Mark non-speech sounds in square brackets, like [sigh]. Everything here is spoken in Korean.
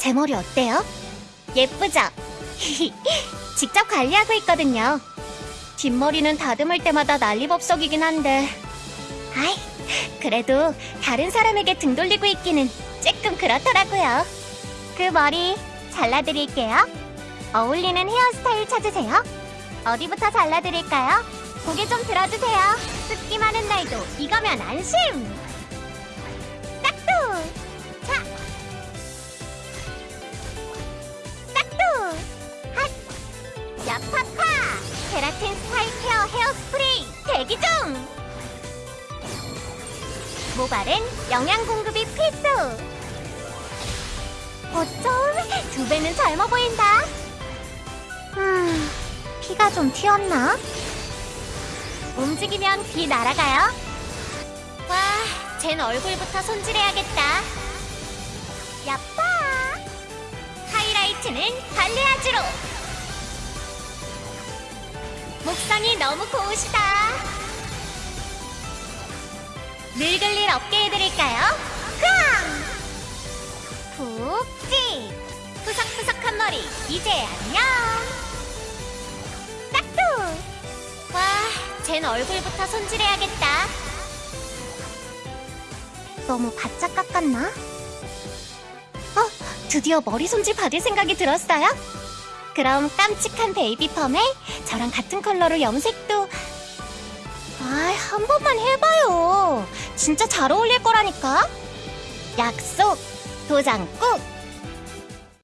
제 머리 어때요? 예쁘죠? [laughs] 직접 관리하고 있거든요. 뒷머리는 다듬을 때마다 난리법석이긴 한데. 아이, 그래도 다른 사람에게 등 돌리고 있기는 조금 그렇더라고요. 그 머리 잘라드릴게요. 어울리는 헤어스타일 찾으세요. 어디부터 잘라드릴까요? 고개 좀 들어주세요. 습기 많은 날도 이거면 안심! 야파파! 케라틴 스타일 케어 헤어스프레이 대기 중! 모발은 영양 공급이 필수! 어쩜 두 배는 젊어 보인다. 음, 피가 좀 튀었나? 움직이면 비 날아가요. 와, 쟨 얼굴부터 손질해야겠다. 야빠! 하이라이트는 발레아주로. 목선이 너무 고우시다. 늙을 일 없게 해드릴까요? 쾅! 푹찍! 푸석푸석한 머리, 이제 안녕! 딱두! 와, 쟨 얼굴부터 손질해야겠다. 너무 바짝 깎았나? 어, 드디어 머리 손질 받을 생각이 들었어요? 그럼 깜찍한 베이비 펌에 저랑 같은 컬러로 염색도 아, 한 번만 해봐요. 진짜 잘 어울릴 거라니까. 약속, 도장 꾹!